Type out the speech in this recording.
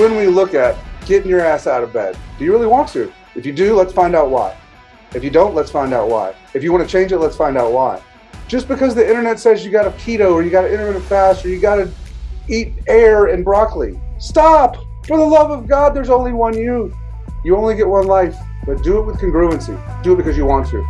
when we look at getting your ass out of bed. Do you really want to? If you do, let's find out why. If you don't, let's find out why. If you want to change it, let's find out why. Just because the internet says you got to keto or you got to intermittent fast or you got to eat air and broccoli. Stop! For the love of God, there's only one you. You only get one life, but do it with congruency. Do it because you want to.